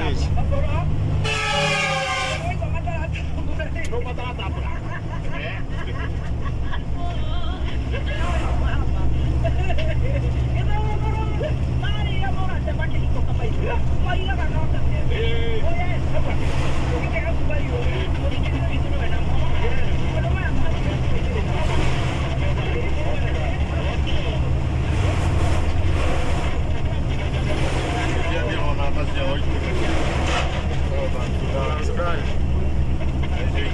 Gracias.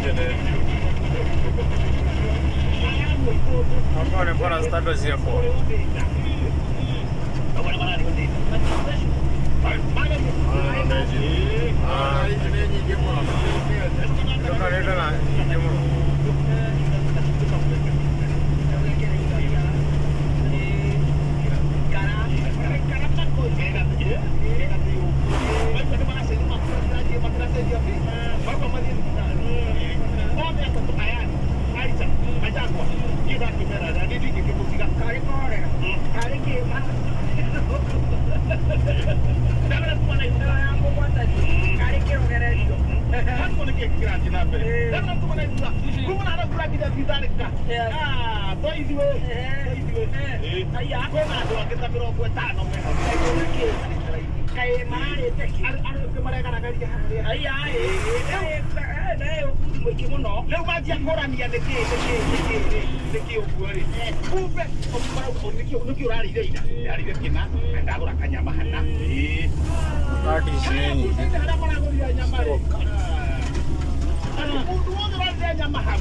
I'm going to put as here. grati napele lazima mtu mnaiza kumbe anakula kitu kizani kita ah toi ziwe toi ziwe eh aya kwa na kwa kita pero kwa tano mwana kai mare teki ar ar kemare kana kali ya aya eh eh eh mwingi muno rä u manjiakårania nä kä nä kä å guo rä kumbe nä kä å rarä ira ira rarä kä na ndagå ra kanyama hana harä a maragå rira nyama rä wothe rarire nyama hau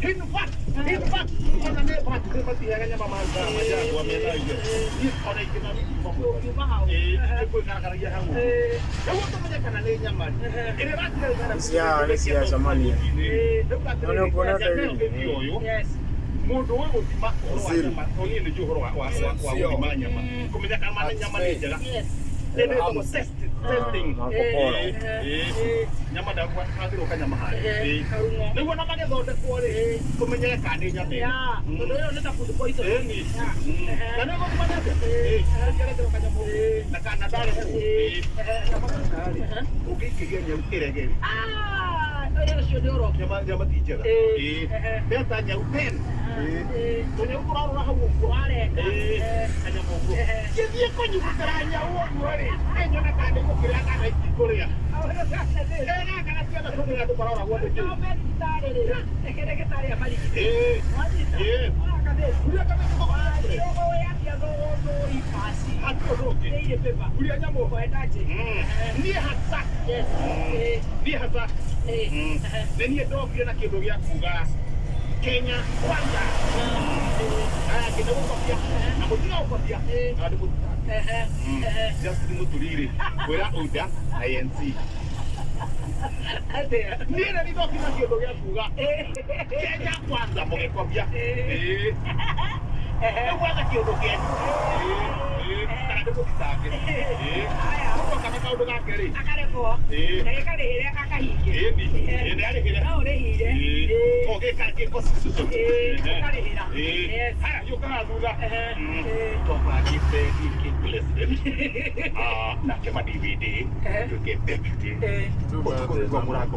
In fact, in fact, ona nä batirä matiheaga nyama majagwa mena iyo ona ingä na nä kwä garagaragia hau nä guo tå menye kana nä nyama ä rä Cia nĩ cia Somalia. Ona ũkuona ta hivi. mundu å gå thima Zero. nä nä å horo wa gå thima nyama kå menya kana nyama nä njega Nĩndĩtagwo test- testing. Makoporo. Eh, eh, nyama ndagwathirwo kanyama harĩ nĩguo na magĩthondekwo rĩ kũmenyere kana nĩ nyama ĩno. Mm. Eh, ni. Eh, nĩngereterwo kanyamũ ũguo. na kana ndarehwo Eh, nyama nyau nyama nyama ti njega Eh, Eh, beta nyau tũrarora hau ũguo Eh, ingĩthiĩ kũnyuĩra nyau ũguo rĩ? Nĩnyona kana nĩ gũkĩrĩa kana ingĩkũrĩa kana ciana tũmĩra andũ maroragwo nĩkĩ niä hata nä niä ndokire na kä ndå gä a kuga. Hasa niĩ hasa Mm. nĩ niĩ ndokire na kĩndũ gĩa kuga Kenya kwanza aya kĩndũ gũkobia na mũtiga gũkobia na ndĩ mũtutanga just nĩ mũturire kwĩra ũnda INC niĩ nĩ nĩndokire na kĩndũ gĩa kuga Kenya na undu gakeri akarehwo na gikari iria akahige ĩni ĩnĩarĩhĩre no ũrĩhire ũgĩkangĩko cicũcũ ũkarĩhĩra hara yũkaga thutha twambanĩte ingĩ president nake ma DVD tũkĩ deputy ũtukũrĩkwo mũrango